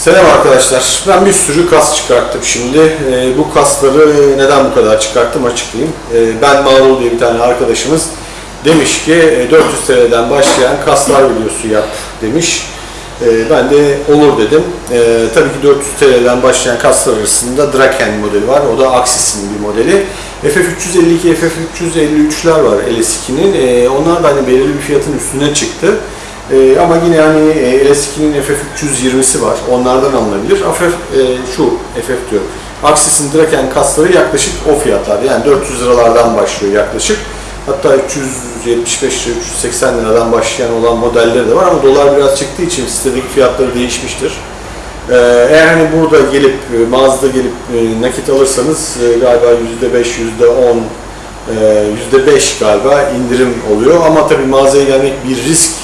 Selam arkadaşlar. Ben bir sürü kas çıkarttım şimdi. Ee, bu kasları neden bu kadar çıkarttım açıklayayım. Ee, ben Marul diye bir tane arkadaşımız demiş ki e, 400 TL'den başlayan kaslar videosu yap demiş. Ee, ben de olur dedim. Ee, tabii ki 400 TL'den başlayan kaslar arasında Draken modeli var. O da Axis'in bir modeli. FF352, FF353'ler var LS2'nin. Ee, onlar da hani belirli bir fiyatın üstüne çıktı. Ee, ama yine hani e, LS2'nin FF320'si var. Onlardan alınabilir. FF, e, şu FF diyor. Axis'in Draken kasları yaklaşık o fiyatlar. Yani 400 liralardan başlıyor yaklaşık. Hatta 375 lira, 380 liradan başlayan olan modelleri de var ama dolar biraz çıktığı için sitedeki fiyatları değişmiştir. Ee, eğer hani burada gelip, e, mağazada gelip e, nakit alırsanız e, galiba %5, %10, e, %5 galiba indirim oluyor. Ama tabii mağazaya gelmek bir risk.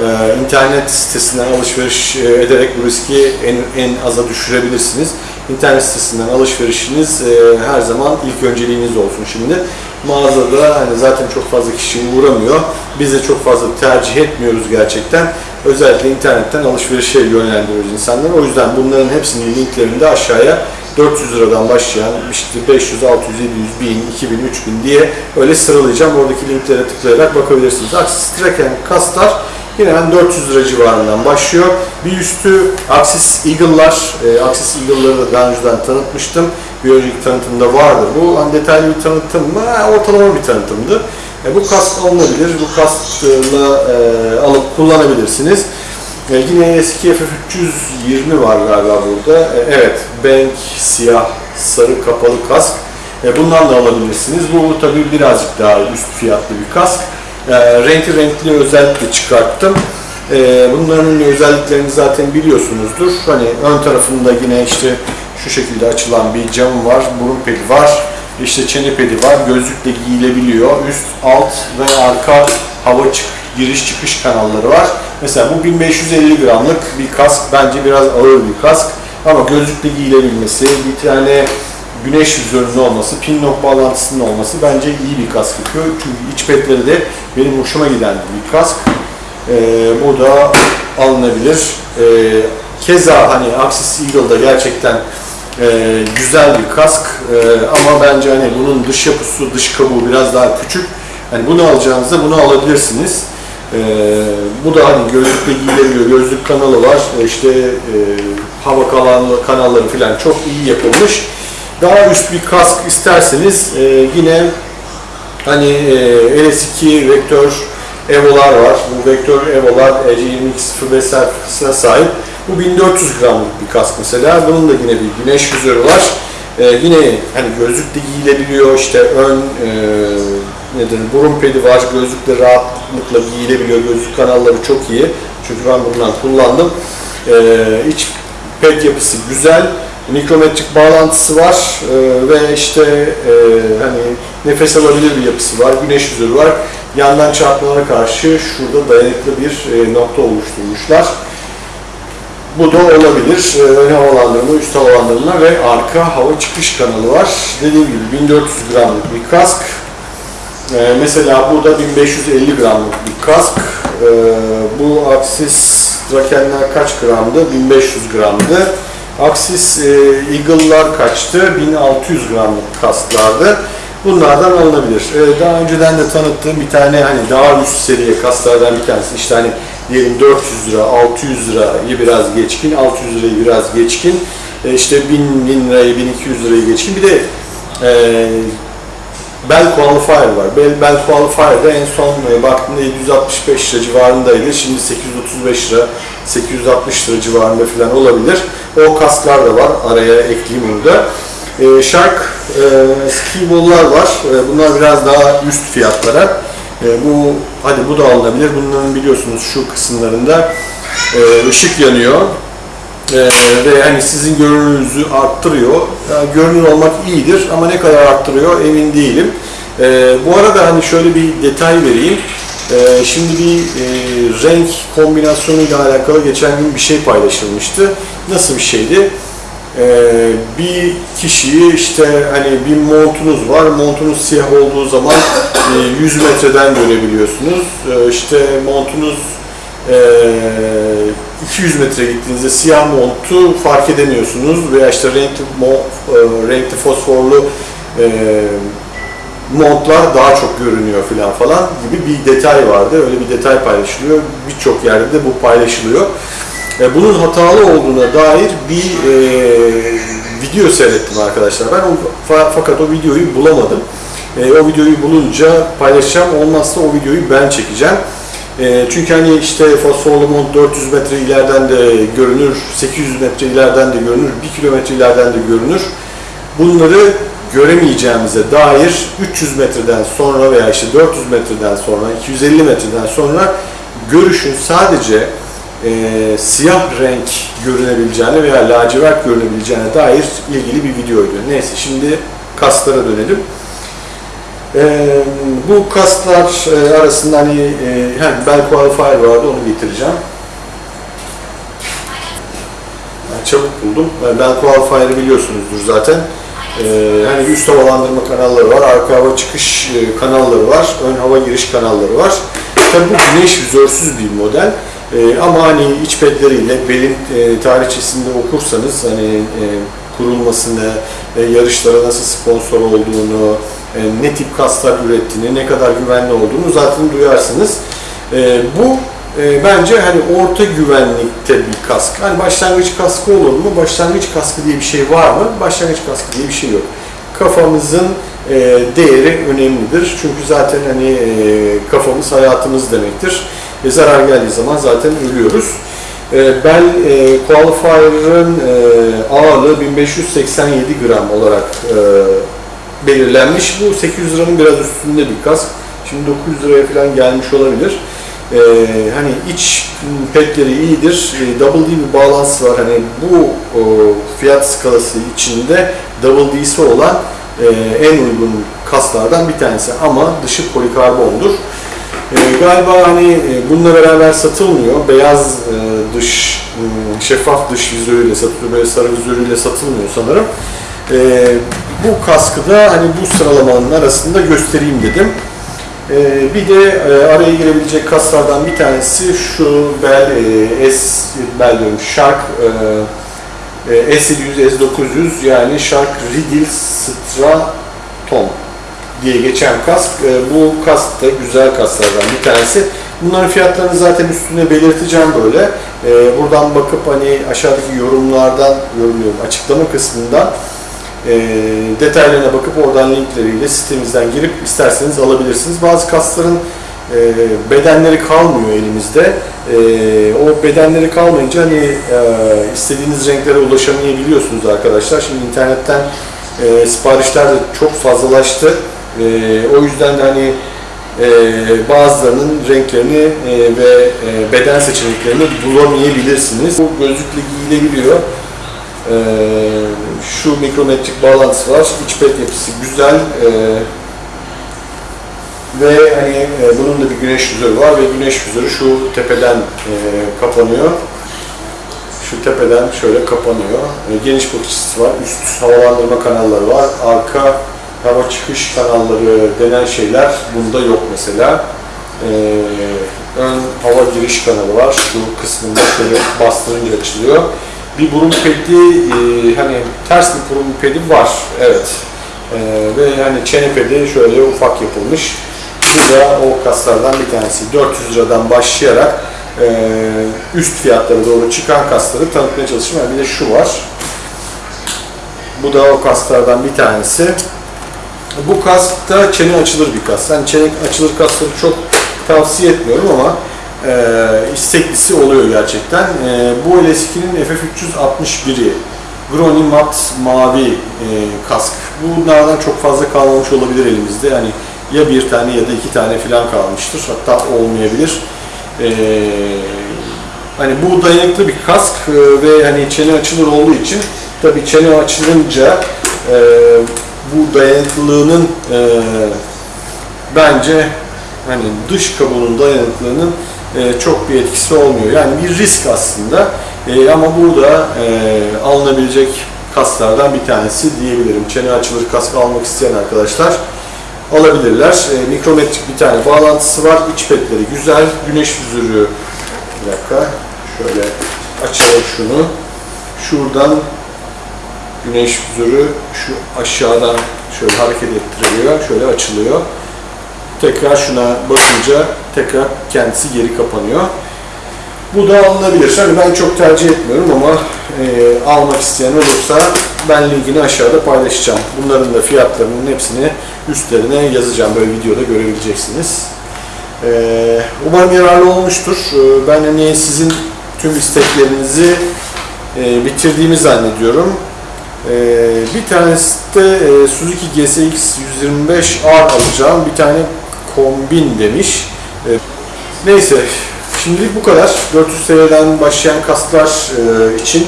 Ee, internet sitesinden alışveriş e, ederek bu riski en, en aza düşürebilirsiniz. İnternet sitesinden alışverişiniz e, her zaman ilk önceliğiniz olsun şimdi. Mağazada hani zaten çok fazla kişi uğramıyor. Biz de çok fazla tercih etmiyoruz gerçekten. Özellikle internetten alışverişe yönlendiriyoruz insanları. O yüzden bunların hepsinin linklerini de aşağıya 400 liradan başlayan işte 500, 600, 700, 1000, 2000, 3000 diye öyle sıralayacağım. Oradaki linklere tıklayarak bakabilirsiniz. Axis Tracken kaslar Yine ben 400 lira civarından başlıyor. Bir üstü Axis Eagle'lar. E, Axis Eagle'ları da daha önceden tanıtmıştım. Bir önceki tanıtımda vardı bu. Hani detaylı bir tanıtım mı? Ortalama bir tanıtımdı. E, bu kask alınabilir. Bu kaskla e, alıp kullanabilirsiniz. E, yine eski FF320 var galiba burada. E, evet, Bank siyah, sarı kapalı kask. E, bundan da alabilirsiniz. Bu tabii birazcık daha üst fiyatlı bir kask. E, renkli renkli özellikle çıkarttım. E, bunların özelliklerini zaten biliyorsunuzdur. Hani ön tarafında yine işte şu şekilde açılan bir cam var, burun pedi var, işte çene pedi var, gözlükle giyilebiliyor. Üst, alt ve arka hava çık giriş çıkış kanalları var. Mesela bu 1550 gramlık bir kask. Bence biraz ağır bir kask. Ama gözlükle giyilebilmesi, bir tane güneş vizörünün olması, pin nok bağlantısının olması bence iyi bir kask yapıyor. Çünkü iç petleri de benim hoşuma giden bir kask. Ee, bu da alınabilir. Ee, keza hani Axis Eagle'da gerçekten e, güzel bir kask e, ama bence hani bunun dış yapısı, dış kabuğu biraz daha küçük. Hani bunu alacağınızda bunu alabilirsiniz. Ee, bu da hani gözlükle giyilebiliyor. Gözlük kanalı var. İşte e, hava kanalı, kanalları falan çok iyi yapılmış. Daha üst bir kask isterseniz e, yine hani e, LS2 vektör Evo'lar var. Bu vektör Evo'lar EC2205 sertifikasına sahip. Bu 1400 gramlık bir kask mesela. Bunun da yine bir güneş vizörü var. Ee, yine hani gözlükle giyilebiliyor. İşte ön e, nedir burun pedi var. Gözlükle rahatlıkla giyilebiliyor. Gözlük kanalları çok iyi. Çünkü ben bundan kullandım. Ee, iç ped yapısı güzel mikrometrik bağlantısı var e, ve işte e, hani nefes alabilir bir yapısı var, güneş yüzürü var. Yandan çarpmalara karşı şurada dayanıklı bir e, nokta oluşturmuşlar. Bu da olabilir. E, ön havalandırma, üst havalandırma ve arka hava çıkış kanalı var. Dediğim gibi 1400 gramlık bir kask. E, mesela bu da 1550 gramlık bir kask. E, bu Axis Drakenler kaç gramdı? 1500 gramdı. Axis e, Eagle'lar kaçtı? 1600 gramlık kasklardı. Bunlardan alınabilir. E, daha önceden de tanıttığım bir tane hani daha üst seviye kaslardan bir tanesi. İşte hani diyelim 400 lira, 600 lirayı biraz geçkin, 600 lirayı biraz geçkin, e, işte 1000, 1000 lirayı, 1200 lirayı geçkin. Bir de e, Bell Qualifier var. Bell, Bell Qualifier'da en son e, baktığımda 765 lira civarındaydı. Şimdi 835 lira, 860 lira civarında falan olabilir. O kasklar da var. Araya ekleyeyim onu da. E, Shark e, ski ball'lar var. E, bunlar biraz daha üst fiyatlara. E, bu hadi bu da alınabilir. Bunların biliyorsunuz şu kısımlarında e, ışık yanıyor. Ee, ve hani sizin görünürünüzü arttırıyor. Yani görünür olmak iyidir ama ne kadar arttırıyor emin değilim. Ee, bu arada hani şöyle bir detay vereyim. Ee, şimdi bir e, renk kombinasyonuyla alakalı geçen gün bir şey paylaşılmıştı. Nasıl bir şeydi? Ee, bir kişiyi işte hani bir montunuz var, montunuz siyah olduğu zaman e, 100 metreden görebiliyorsunuz. Ee, işte montunuz e, 200 metre gittiğinizde siyah montu fark edemiyorsunuz veya işte renkli, e, renkli fosforlu e, montlar daha çok görünüyor falan falan gibi bir detay vardı. Öyle bir detay paylaşılıyor. Birçok yerde de bu paylaşılıyor. E, bunun hatalı olduğuna dair bir e, video seyrettim arkadaşlar. Ben o, fa- fakat o videoyu bulamadım. E, o videoyu bulunca paylaşacağım. Olmazsa o videoyu ben çekeceğim. E, çünkü hani işte fosforlu mont 400 metre ileriden de görünür, 800 metre ileriden de görünür, 1 kilometre ileriden de görünür. Bunları göremeyeceğimize dair 300 metreden sonra veya işte 400 metreden sonra, 250 metreden sonra görüşün sadece e, siyah renk görünebileceğine veya lacivert görünebileceğine dair ilgili bir videoydu. Neyse şimdi kaslara dönelim. E, bu kaslar e, arasında hani e, hem bel qualifier vardı onu getireceğim. Ben çabuk buldum. Ben bel qualifier'ı biliyorsunuzdur zaten. Ee, hani üst havalandırma kanalları var, arka hava çıkış e, kanalları var, ön hava giriş kanalları var. Tabii bu güneş vizörsüz bir model. Ee, ama hani iç pedleriyle belin e, tarihçesinde okursanız hani e, kurulmasını, e, yarışlara nasıl sponsor olduğunu, e, ne tip kaslar ürettiğini, ne kadar güvenli olduğunu zaten duyarsınız. E, bu e, bence hani orta güvenlikte bir kask. Hani başlangıç kaskı olur mu? Başlangıç kaskı diye bir şey var mı? Başlangıç kaskı diye bir şey yok. Kafamızın değeri önemlidir. Çünkü zaten hani kafamız hayatımız demektir. E, zarar geldiği zaman zaten ölüyoruz. Bel e, Qualifier'ın e, ağırlığı 1587 gram olarak belirlenmiş. Bu 800 liranın biraz üstünde bir kask. Şimdi 900 liraya falan gelmiş olabilir. Ee, hani iç petleri iyidir. Ee, double D bir bağlantısı var. Hani bu o, fiyat skalası içinde double D'si olan e, en uygun kaslardan bir tanesi ama dışı polikarbondur. Ee, galiba hani e, bununla beraber satılmıyor. Beyaz e, dış, m, şeffaf dış vizörüyle satılıyor. Böyle sarı vizörüyle satılmıyor sanırım. Ee, bu kaskı da hani bu sıralamanın arasında göstereyim dedim. Ee, bir de e, araya girebilecek kaslardan bir tanesi şu bel e, S bel diyorum Shark e, e, S700 S900 yani Shark Riddle Straton diye geçen kask. E, bu kask da güzel kaslardan bir tanesi. Bunların fiyatlarını zaten üstüne belirteceğim böyle. E, buradan bakıp hani aşağıdaki yorumlardan yorumluyorum açıklama kısmından e, detaylarına bakıp oradan linkleriyle sitemizden girip isterseniz alabilirsiniz. Bazı kasların e, bedenleri kalmıyor elimizde. E, o bedenleri kalmayınca hani e, istediğiniz renklere ulaşamayabiliyorsunuz arkadaşlar. Şimdi internetten siparişler de çok fazlalaştı. O yüzden de hani bazılarının renklerini ve beden seçeneklerini bulamayabilirsiniz. Bu gözlükle giyilebiliyor. Ee, şu mikrometrik bağlantısı var. İç pet yapısı güzel. Ee, ve hani e, bunun da bir güneş vizörü var ve güneş vizörü şu tepeden e, kapanıyor. Şu tepeden şöyle kapanıyor. E, geniş bakış açısı var. Üst havalandırma kanalları var. Arka hava çıkış kanalları denen şeyler bunda yok mesela. E, ön hava giriş kanalı var. Şu kısmında şöyle bastırınca açılıyor bir burun pedi e, hani ters bir burun pedi var. Evet. E, ve hani çene pedi şöyle ufak yapılmış. Bu da o kaslardan bir tanesi. 400 liradan başlayarak e, üst fiyatlara doğru çıkan kasları tanıtmaya çalışıyorum. Yani bir de şu var. Bu da o kaslardan bir tanesi. Bu kask da çene açılır bir kas. Yani çene açılır kasları çok tavsiye etmiyorum ama isteklisi oluyor gerçekten. E, bu LS2'nin FF361'i Groni Mat mavi e, kask. Bunlardan çok fazla kalmamış olabilir elimizde. Yani ya bir tane ya da iki tane falan kalmıştır. Hatta olmayabilir. E, hani bu dayanıklı bir kask e, ve hani çene açılır olduğu için tabii çene açılınca e, bu dayanıklılığının e, bence hani dış kabuğunun dayanıklılığının e, çok bir etkisi olmuyor. Yani bir risk aslında e, ama burada e, alınabilecek kaslardan bir tanesi diyebilirim. Çene açılır kask almak isteyen arkadaşlar alabilirler. E, mikrometrik bir tane bağlantısı var. İç petleri güzel. Güneş vizörü bir dakika şöyle açalım şunu. Şuradan güneş vizörü şu aşağıdan şöyle hareket ettiriliyor. Şöyle açılıyor. Tekrar şuna basınca tekrar kendisi geri kapanıyor. Bu da alınabilir. Hani ben çok tercih etmiyorum ama e, almak isteyen olursa ben linkini aşağıda paylaşacağım. Bunların da fiyatlarının hepsini üstlerine yazacağım. Böyle videoda görebileceksiniz. E, umarım yararlı olmuştur. E, ben hani sizin tüm isteklerinizi e, bitirdiğimi zannediyorum. E, bir tanesi de e, Suzuki GSX 125R alacağım. Bir tane kombin demiş. E, neyse Şimdilik bu kadar. 400 TL'den başlayan kaslar e, için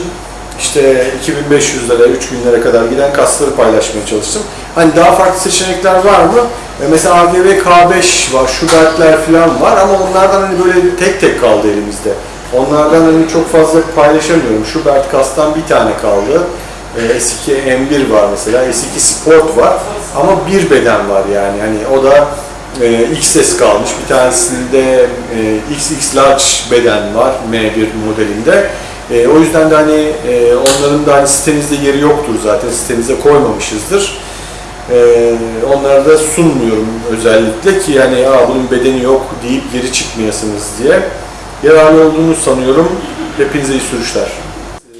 işte 2500 lira, 3000 lira kadar giden kasları paylaşmaya çalıştım. Hani daha farklı seçenekler var mı? E, mesela AGV K5 var, Schubert'ler falan var ama onlardan hani böyle tek tek kaldı elimizde. Onlardan hani çok fazla paylaşamıyorum. Schubert kastan bir tane kaldı. E, S2 M1 var mesela, S2 Sport var ama bir beden var yani. Hani o da e, XS kalmış. Bir tanesinde e, XX Large beden var M1 modelinde. E, o yüzden de hani e, onların da hani sitemizde yeri yoktur zaten. Sitemize koymamışızdır. E, onları da sunmuyorum özellikle ki yani Aa, bunun bedeni yok deyip geri çıkmayasınız diye. Yararlı olduğunu sanıyorum. Hepinize iyi sürüşler.